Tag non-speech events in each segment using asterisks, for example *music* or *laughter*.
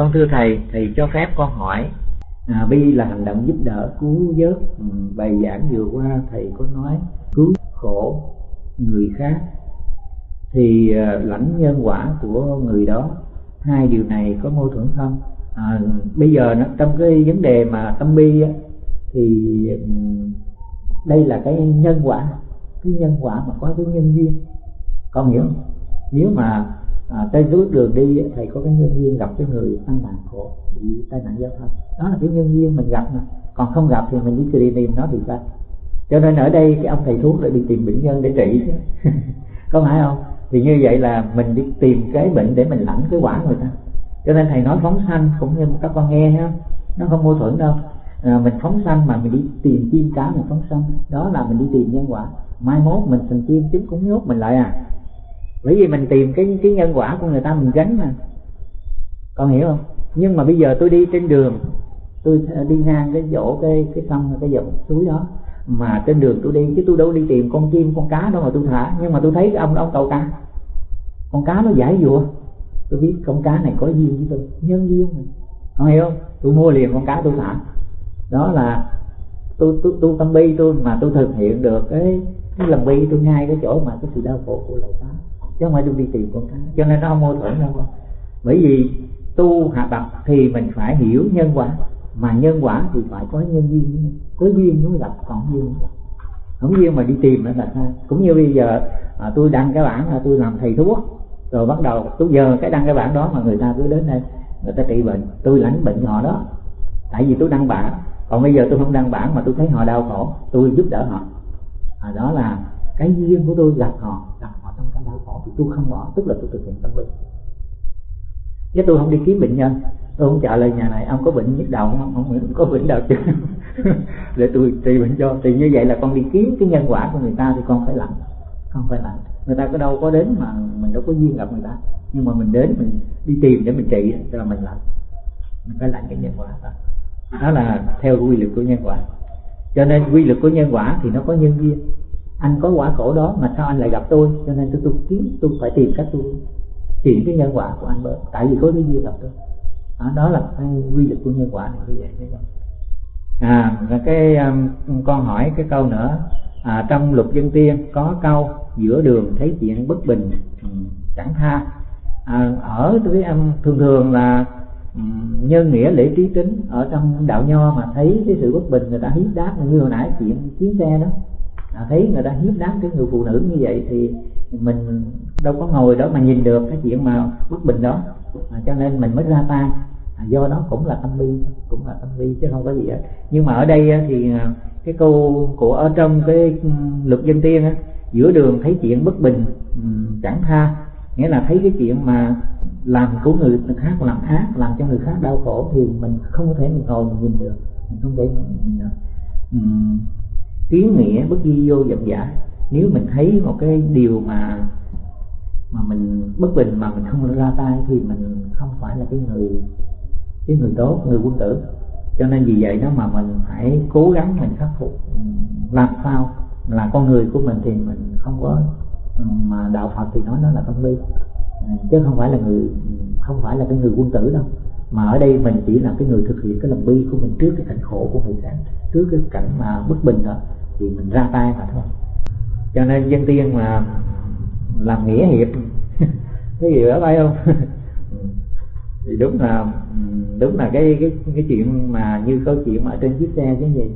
con thưa thầy thầy cho phép con hỏi à, bi là hành động giúp đỡ cứu vớt ừ, bài giảng vừa qua thầy có nói cứu khổ người khác. Thì à, lãnh nhân quả của người đó hai điều này có mâu thuẫn không? À, bây giờ nó, trong cái vấn đề mà tâm bi á, thì ừ, đây là cái nhân quả cái nhân quả mà có cái nhân duyên. Con hiểu không? Nếu mà à, trên bước đường đi thầy có cái nhân viên gặp cái người tai nạn khổ bị tai nạn giao thông. Đó là cái nhân viên mình gặp mà. Còn không gặp thì mình đi tìm tìm nó thì sao? Cho nên ở đây cái ông thầy thuốc lại đi tìm bệnh nhân để trị. *laughs* Có phải không? Thì như vậy là mình đi tìm cái bệnh để mình lãnh cái quả người ta. Cho nên thầy nói phóng sanh cũng như các con nghe ha. Nó không mâu thuẫn đâu. À, mình phóng sanh mà mình đi tìm chim cá mình phóng sanh. Đó là mình đi tìm nhân quả. Mai mốt mình thành chim chúng cũng nhốt mình lại à bởi vì mình tìm cái cái nhân quả của người ta mình gánh mà. Con hiểu không? Nhưng mà bây giờ tôi đi trên đường, tôi ờ, đi ngang cái chỗ, cái cái sông, cái dòng suối đó, mà trên đường tôi đi, chứ tôi đâu đi tìm con chim, con cá đâu mà tôi thả. Nhưng mà tôi thấy cái ông ông cầu cá con cá nó giải dụa tôi biết con cá này có duyên với tôi, nhân duyên mà con hiểu không? Tôi mua liền con cá tôi thả. Đó là tôi tôi tôi tâm bi tôi mà tôi thực hiện được cái cái lòng bi tôi ngay cái chỗ mà cái sự đau khổ của lại cá chứ không phải tôi đi tìm con cái. Cho nên nó không mâu thuẫn đâu. Bởi vì tu hạ bậc thì mình phải hiểu nhân quả mà nhân quả thì phải có nhân duyên. Có duyên mới gặp còn duyên không duyên mà đi tìm nữa là sao? Cũng như bây giờ à, tôi đăng cái bản là tôi làm thầy thuốc rồi bắt đầu tôi giờ cái đăng cái bản đó mà người ta cứ đến đây người ta trị bệnh. Tôi lãnh bệnh họ đó. Tại vì tôi đăng bản còn bây giờ tôi không đăng bản mà tôi thấy họ đau khổ tôi giúp đỡ họ. À, đó là cái duyên của tôi gặp họ thì tôi không bỏ tức là tôi thực hiện tâm linh. Chứ tôi không đi kiếm bệnh nhân. Tôi không trả lời nhà này ông có bệnh nhức đầu không? Không, không có bệnh đầu chứ. *laughs* Để tôi trị bệnh cho. Thì như vậy là con đi kiếm cái nhân quả của người ta thì con phải làm không phải làm người ta có đâu có đến mà mình đâu có duyên gặp người ta. Nhưng mà mình đến mình đi tìm để mình trị cho mình làm mình phải làm cái nhân quả đó. Đó là theo quy luật của nhân quả. Cho nên quy luật của nhân quả thì nó có nhân duyên anh có quả khổ đó mà sao anh lại gặp tôi? Cho nên tôi tôi kiếm tôi phải tìm cách tôi chuyển cái nhân quả của anh bớt. Tại vì có cái duyên gặp tôi đó, à, đó là cái quy luật của nhân quả này như vậy đấy à và cái um, con hỏi cái câu nữa. À, trong luật dân tiên có câu giữa đường thấy chuyện bất bình ừ, chẳng tha. À, ở với em thường thường là ừ, nhân nghĩa lễ trí tính ở trong đạo nho mà thấy cái sự bất bình người ta hiếp đáp như hồi nãy chuyện chiến xe đó à, thấy người ta hiếp đáp cái người phụ nữ như vậy thì mình đâu có ngồi đó mà nhìn được cái chuyện mà bất bình đó. À, cho nên mình mới ra tay. À, do đó cũng là tâm bi cũng là tâm bi chứ không có gì hết. Nhưng mà ở đây thì à, cái câu của ở trong cái ừ, luật dân tiên á, giữa đường thấy chuyện bất bình ừ, chẳng tha. Nghĩa là thấy cái chuyện mà làm của người khác làm ác làm cho người khác đau khổ thì mình không thể mình ngồi mình nhìn được. Mình không thể mình nhìn được. Ừ kiến nghĩa bất di vô dậm giả nếu mình thấy một cái điều mà mà mình bất bình mà mình không ra tay thì mình không phải là cái người cái người tốt, người quân tử. Cho nên vì vậy đó mà mình phải cố gắng mình khắc phục làm sao là con người của mình thì mình không có mà đạo Phật thì nói nó là tâm bi. Chứ không phải là người, không phải là cái người quân tử đâu. Mà ở đây mình chỉ là cái người thực hiện cái lòng bi của mình trước cái cảnh khổ của người khác, trước cái cảnh mà bất bình đó thì mình ra tay mà thôi. Cho nên dân tiên mà làm nghĩa hiệp, *laughs* cái gì đó phải không? *laughs* Thì đúng là đúng là cái cái cái chuyện mà như câu chuyện mà ở trên chiếc xe chứ gì.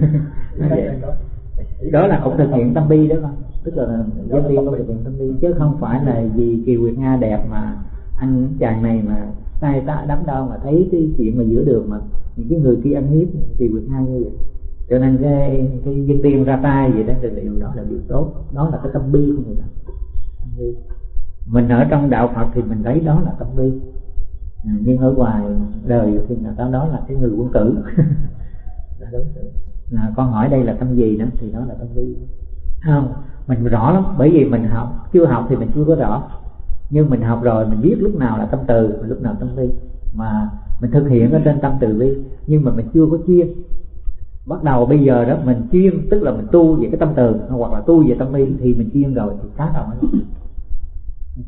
*laughs* Đó là cũng thực hiện tâm bi đó mà. tức là dân tiên cũng thực hiện tâm bi, chứ không phải là vì kiều nguyệt nga đẹp mà anh chàng này mà sai ta đắm đau mà thấy cái chuyện mà giữa đường mà những cái người kia ăn hiếp kiều nguyệt nga như vậy cho nên cái cái dân tiên ra tay vậy đó là điều đó là điều tốt. Đó là cái tâm bi của người ta mình ở trong đạo phật thì mình thấy đó là tâm bi. À, nhưng ở ngoài đời thì người ta đó là cái người quân tử. *laughs* Là đối xử. À, con hỏi đây là tâm gì đó thì đó là tâm bi. Không mình rõ lắm. Bởi vì mình học chưa học thì mình chưa có rõ. Nhưng mình học rồi mình biết lúc nào là tâm từ lúc nào tâm bi. Mà mình thực hiện ở trên tâm từ bi nhưng mà mình chưa có chuyên bắt đầu bây giờ đó, mình chuyên, tức là mình tu về cái tâm từ, hoặc là tu về tâm bi thì mình chuyên rồi thì khác rồi.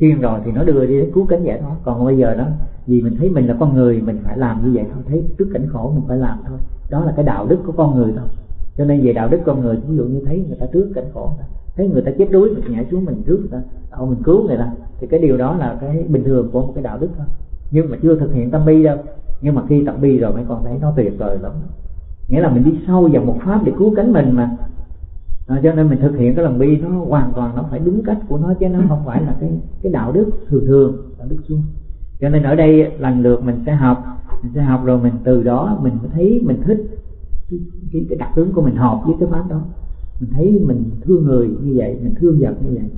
Chuyên rồi thì nó đưa đi đến cứu cánh giải thoát còn bây giờ đó, vì mình thấy mình là con người, mình phải làm như vậy thôi, thấy trước cảnh khổ mình phải làm thôi. Đó là cái đạo đức của con người thôi. Cho nên về đạo đức con người, ví dụ như thấy người ta trước cảnh khổ thấy người ta chết đuối, mình nhảy xuống mình trước người ta đâu mình cứu người ta. Thì cái điều đó là cái bình thường của một cái đạo đức thôi. Nhưng mà chưa thực hiện tâm bi đâu. Nhưng mà khi tập bi rồi mấy con thấy nó tuyệt vời lắm nghĩa là mình đi sâu vào một pháp để cứu cánh mình mà. À, cho nên mình thực hiện cái lòng bi nó hoàn toàn nó phải đúng cách của nó chứ nó không phải là cái cái đạo đức thường thường đạo đức suông. Cho nên ở đây lần lượt mình sẽ học mình sẽ học rồi mình từ đó mình mới thấy mình thích cái, cái, cái đặc tướng của mình hợp với cái pháp đó. Mình thấy mình thương người như vậy mình thương vật như vậy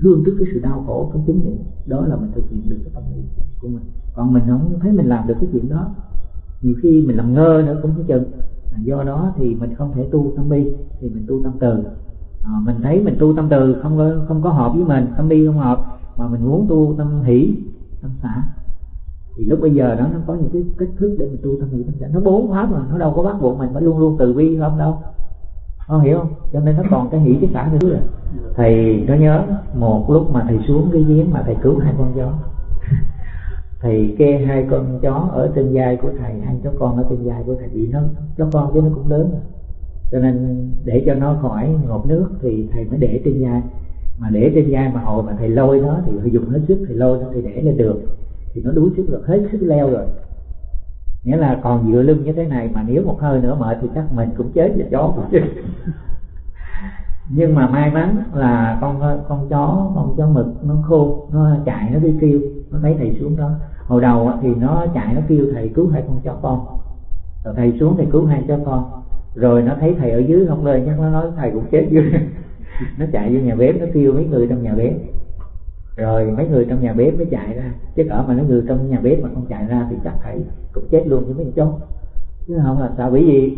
thương trước cái sự đau khổ của chúng vậy đó là mình thực hiện được cái tâm lý của mình. Còn mình không thấy mình làm được cái chuyện đó nhiều khi mình làm ngơ nữa cũng không chừng. À, do đó thì mình không thể tu tâm bi thì mình tu tâm từ. À, mình thấy mình tu tâm từ không có không có hợp với mình tâm bi không hợp mà mình muốn tu tâm hỷ tâm xả. Thì lúc bây giờ đó nó có những cái cách thức để mình tu tâm hỷ tâm xả. Nó bốn pháp mà nó đâu có bắt buộc mình phải luôn luôn từ bi không đâu. Không hiểu không? Cho nên nó còn cái hỷ cái xả nữa. Rồi thầy có nhớ một lúc mà thầy xuống cái giếng mà thầy cứu hai con chó thầy kê hai con chó ở trên vai của thầy, hai chó con ở trên vai của thầy bị nó chó con chứ nó cũng lớn. Rồi cho nên để cho nó khỏi ngộp nước thì thầy mới để trên vai. Mà để trên vai mà hồi mà thầy lôi nó thì phải dùng hết sức, thầy lôi nó thì để lên được thì nó đuối sức rồi, hết sức leo rồi. Nghĩa là còn dựa lưng như thế này mà nếu một hơi nữa mệt thì chắc mình cũng chết và chó cũng chết. *laughs* Nhưng mà may mắn là con con chó con chó mực nó khô nó chạy, nó đi kêu. Nó thấy thầy xuống đó hồi đầu thì nó chạy, nó kêu, thầy cứu hai con chó con. Rồi thầy xuống thầy cứu hai chó con. Rồi nó thấy thầy ở dưới không lên, chắc nó nói thầy cũng chết dưới. *laughs* Nó chạy vô nhà bếp, nó kêu mấy người trong nhà bếp. Rồi mấy người trong nhà bếp mới chạy ra. Chứ cỡ mà mấy người trong nhà bếp mà không chạy ra thì chắc thầy cũng chết luôn với mấy con chó. Chứ không là sao, bởi vì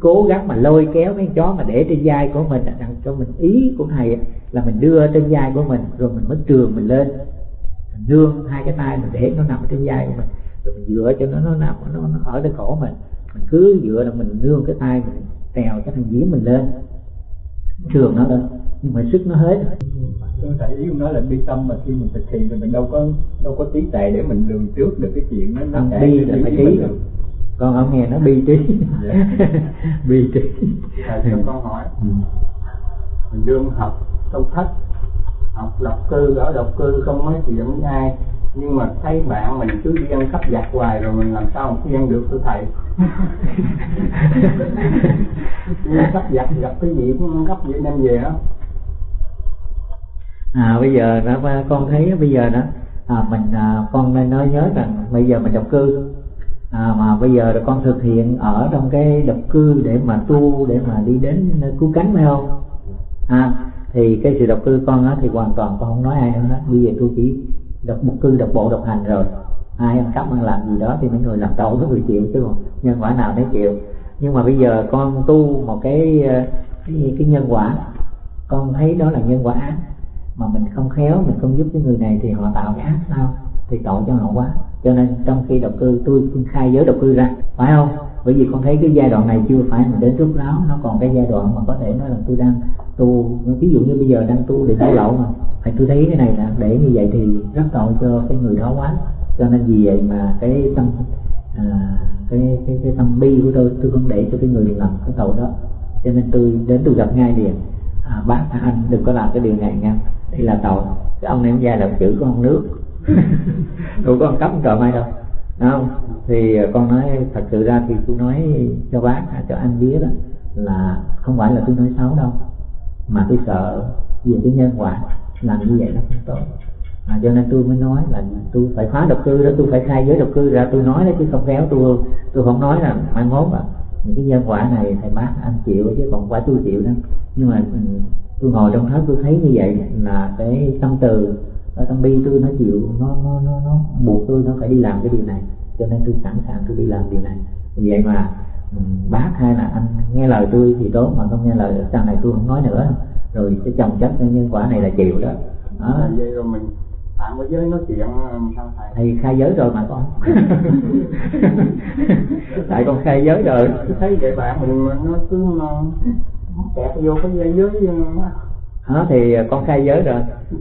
cố gắng mà lôi kéo mấy con chó mà để trên vai của mình đặt cho mình ý của thầy là mình đưa trên vai của mình, rồi mình mới trường mình lên mình nương hai cái tay mình để nó nằm trên vai của mình rồi mình dựa cho nó nó nằm nó, nó ở trên cổ mình. Mình cứ dựa là mình nương cái tay mình trèo cái thằng giếng mình lên. Trường nó lên nhưng mà sức nó hết tôi thấy ý nói là bi tâm mà khi mình thực hiện thì mình đâu có đâu có trí tệ để mình lường trước được cái chuyện nó nó bi là phải trí con ông nghe nó bi trí. Yeah. *laughs* bi trí. Thầy cho con hỏi. Ừ. mình đương học trong thất học độc cư ở độc cư không nói chuyện với ai. Nhưng mà thấy bạn mình cứ đi ăn cắp giặt hoài rồi mình làm sao mà khuyên được thưa thầy? *laughs* Ăn cắp giặt gặp cái gì cũng ăn cắp vậy đem về đó. À bây giờ đó con thấy bây giờ đó à, mình à, con nên nói nhớ rằng bây giờ mình độc cư. À, mà bây giờ là con thực hiện ở trong cái độc cư để mà tu để mà đi đến cứu cánh phải không? À thì cái sự độc cư con á thì hoàn toàn con không nói ai nữa hết bây giờ tôi chỉ độc một cư độc bộ độc hành rồi. Ai ăn cắp ăn làm gì đó thì mấy người làm tội mấy người chịu chứ còn nhân quả nào để chịu. Nhưng mà bây giờ con tu một cái ờ, cái, cái nhân quả con thấy đó là nhân quả ác mà mình không khéo mình không giúp cái người này thì họ tạo cái ác sao? Thì tội cho họ quá. Cho nên trong khi độc cư tôi xin khai giới độc cư ra phải không? Bởi vì con thấy cái giai đoạn này chưa phải mình đến rút ráo nó còn cái giai đoạn mà có thể nói là tôi đang tu. Ví dụ như bây giờ đang tu để đảo lậu mà. Thì tôi thấy cái này là để như vậy thì rất tội cho cái người đó quá. Cho nên vì vậy mà cái tâm à, cái, cái cái tâm bi của tôi tôi không để cho cái người làm cái tội đó. Cho nên tôi đến tôi gặp ngay liền à, bác anh đừng có làm cái điều này nha. Đây là tội. Cái ông này ông ra là chữ của ông nước đâu có cấm trời mai đâu? Đúng không? Thì à, con nói thật sự ra thì tôi nói cho bác à, cho anh biết đó là không phải là tôi nói xấu đâu mà tôi sợ về cái nhân quả làm như vậy nó không tốt. À, cho nên tôi mới nói là tôi phải phá độc cư đó tôi phải khai giới độc cư ra tôi nói đó chứ không khéo tôi. Tôi không nói là mai mốt à những cái nhân quả này thầy bác anh chịu chứ còn quả tôi chịu đó. Nhưng mà ừ, tôi ngồi trong thất tôi thấy như vậy là cái tâm từ ở tâm bi tôi nó chịu nó nó nó nó buộc tôi nó phải đi làm cái điều này. Cho nên tôi sẵn sàng tôi đi làm điều này. Vì vậy mà ừ, bác hay là anh nghe lời tôi thì tốt mà không nghe lời sau này tôi không nói nữa. Rồi cái chồng chất nhân quả này là chịu đó. Đó. Vậy rồi mình bạn với giới nói chuyện sao thầy? Thầy khai giới rồi mà con. *laughs* Tại con khai giới rồi. Thấy vậy bạn mình nó cứ nó kẹt vô cái giới đó thì à, con khai giới rồi.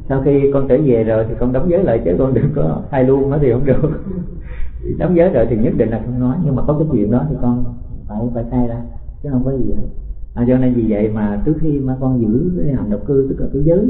Sau khi con trở về rồi thì con đóng giới lại chứ con đừng có khai luôn đó thì không được. *laughs* Đóng giới rồi thì nhất định là không nói nhưng mà có cái chuyện đó thì con phải phải khai ra chứ không có gì hết. À, cho nên vì vậy mà trước khi mà con giữ cái hành độc cư tức là cái giới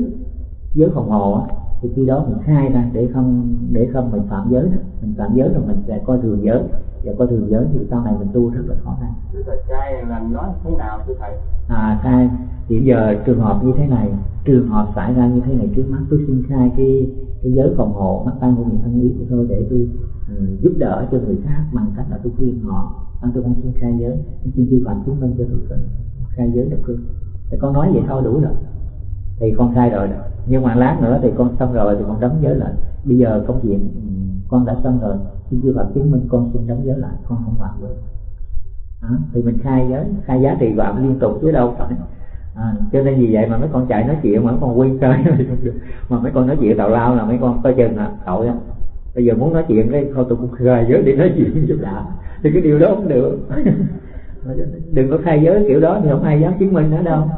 giới phòng hộ á thì khi đó mình khai ra để không để không mình phạm giới đó. Mình phạm giới rồi mình sẽ coi thường giới. Và coi thường giới thì sau này mình tu rất là khó khăn. Thưa thầy khai là nói thế nào thưa thầy à khai hiện giờ trường hợp như thế này trường hợp xảy ra như thế này trước mắt tôi xin khai cái cái giới phòng hộ mắt tay của những thân ý của tôi để tôi uh, giúp đỡ cho người khác bằng cách là tôi khuyên họ. Anh tôi không xin khai giới. Tôi xin chư phật chứng minh cho tôi khai giới được cư thì con nói vậy thôi đủ rồi thì con sai rồi. Đó nhưng mà lát nữa thì con xong rồi thì con đóng giới lại. Bây giờ công chuyện ừ, con đã xong rồi. Xin chưa Phật chứng minh con xin đóng giới lại. Con không phạm được. À, thì mình khai giới khai giá trị phạm liên tục chứ đâu phải. À, cho nên vì vậy mà mấy con chạy nói chuyện mà mấy con quên chơi *laughs* mà mấy con nói chuyện tào lao là mấy con coi chừng là tội á. Bây giờ muốn nói chuyện cái thôi tôi cũng khai giới để nói chuyện giúp đã thì cái điều đó không được. *laughs* Đừng có khai giới kiểu đó thì không ai dám chứng minh nữa đâu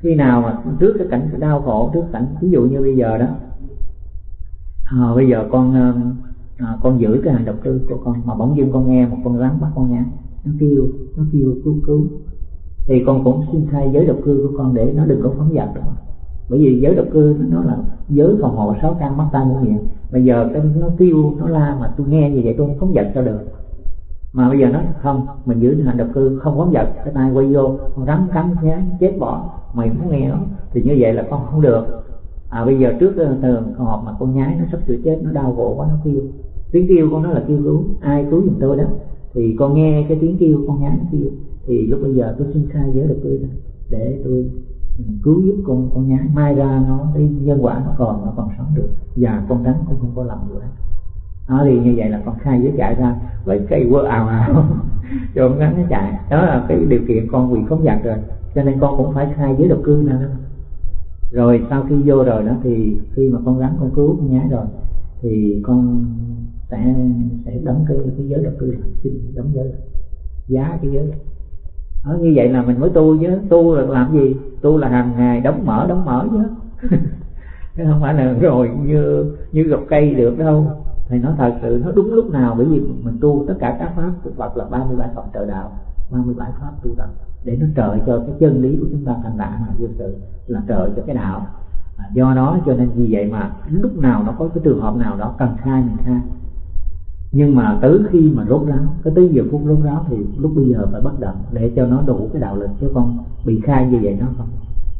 khi nào mà trước cái cảnh đau khổ trước cảnh ví dụ như bây giờ đó à, bây giờ con um, à, con giữ cái hành độc tư của con mà bỗng dưng con nghe một con rắn bắt con nhá nó kêu nó kêu cứu cứu. Thì con cũng xin thay giới độc cư của con để nó đừng có phóng dật nữa. Bởi vì giới độc cư nó là giới phòng hộ sáu căn mắt tay mũi miệng bây giờ nó kêu nó la mà tôi nghe như vậy tôi không phóng dật sao được mà bây giờ nó không, mình giữ hành độc cư không phóng vật cái tay quay vô, con rắn cắn nhá, chết bỏ. Mày muốn nghe nó, thì như vậy là con không được. À bây giờ trước ờ, thường họp mà con nhái nó sắp sửa chết, nó đau khổ quá, nó kêu. Tiếng kêu con nó là kêu cứu, ai cứu giùm tôi đó. Thì con nghe cái tiếng kêu con nhái nó kêu. Thì lúc bây giờ tôi xin khai giới độc cư để tôi ừ, cứu giúp con con nhái. Mai ra nó, cái nhân quả nó còn nó còn sống được. Và con rắn cũng không có làm gì hết nó đi như vậy là con khai giới chạy ra vậy cây quơ ào ào *laughs* cho con gắn nó chạy đó là cái điều kiện con bị phóng dật rồi cho nên con cũng phải khai giới độc cư nè. rồi sau khi vô rồi đó thì khi mà con rắn con cứu con nhái rồi thì con sẽ sẽ đóng cái cái giới độc cư lại xin đóng giới. Giá cái giới. Đó, như vậy là mình mới tu chứ tu là làm gì? Tu là hàng ngày đóng mở đóng mở chứ. *laughs* Chứ không phải là rồi như như gọc cây được đâu thì nó thật sự nó đúng lúc nào bởi vì mình tu tất cả các pháp của Phật là 37 phẩm trợ đạo 37 pháp tu tập để nó trợ cho cái chân lý của chúng ta thành đạt mà dương sự là trợ cho cái đạo. À, do đó cho nên vì vậy mà lúc nào nó có cái trường hợp nào đó cần khai mình khai. Nhưng mà tới khi mà rốt ráo cái tới giờ phút rốt ráo thì lúc bây giờ phải bất động để cho nó đủ cái đạo lực chứ con bị khai như vậy nó không.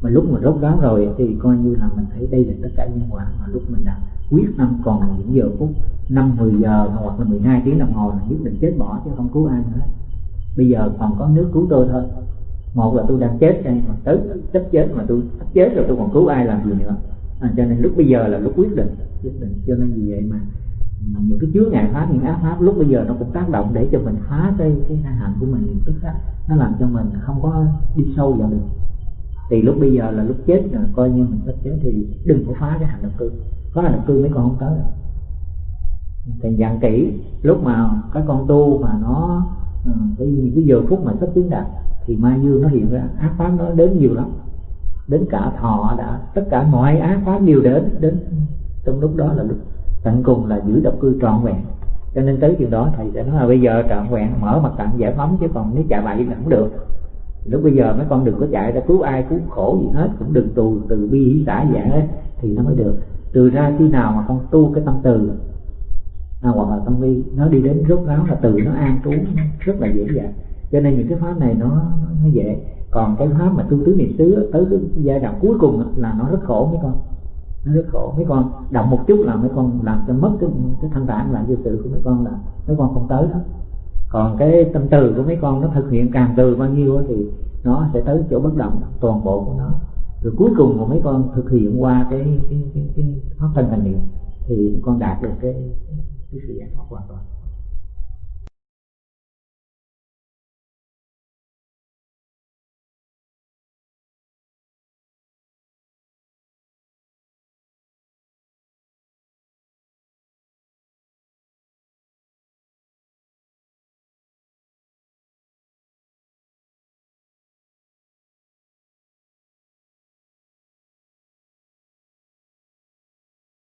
Mà lúc mà rốt ráo rồi thì coi như là mình thấy đây là tất cả nhân quả mà lúc mình đã quyết tâm còn những giờ phút năm mười giờ hoặc là 12 tiếng đồng hồ là nhất định chết bỏ chứ không cứu ai nữa. Bây giờ còn có nước cứu tôi thôi. Một là tôi đang chết đây mà tới sắp chết mà tôi sắp chết rồi tôi còn cứu ai làm gì nữa. À, cho nên lúc bây giờ là lúc quyết định quyết định. Cho nên vì vậy mà những cái chứa ngại pháp những ác pháp lúc bây giờ nó cũng tác động để cho mình phá cái cái hạnh của mình liền tức khắc. Nó làm cho mình không có đi sâu vào được thì lúc bây giờ là lúc chết là coi như mình sắp chết thì đừng có phá cái hành động cư. Có hành động cư mấy con không tới đâu. Thì dặn kỹ, lúc mà các con tu mà nó ờ, cái cái cái giờ phút mà sắp chứng đạt, thì ma dương nó hiện ra, ác pháp nó đến nhiều lắm. Đến cả thọ đã, tất cả mọi ác pháp đều đến đến trong lúc đó là lúc tận cùng là giữ độc cư trọn vẹn. Cho nên tới chuyện đó thầy sẽ nói là bây giờ trọn vẹn, mở mặt tặng giải phóng, chứ còn nếu chạy bậy là không được lúc bây giờ mấy con đừng có chạy ra cứu ai cứu khổ gì hết cũng đừng tù từ bi hỷ xã dạng hết thì nó mới được. Từ ra khi nào mà con tu cái tâm từ à, hoặc là tâm bi nó đi đến rốt ráo là từ nó an trú rất là dễ dàng. Cho nên những cái pháp này nó nó dễ. Còn cái pháp mà tu tứ niệm xứ tới cái giai đoạn cuối cùng là nó rất khổ mấy con. Nó rất khổ. Mấy con động một chút là mấy con làm cho mất cái cái thanh tạng là dư sự của mấy con là mấy con không tới đó còn cái tâm từ của mấy con nó thực hiện càng từ bao nhiêu thì nó sẽ tới chỗ bất động toàn bộ của nó. Rồi cuối cùng mà mấy con thực hiện qua cái cái cái, cái pháp thân thành niệm thì con đạt được cái cái sự giải thoát hoàn toàn.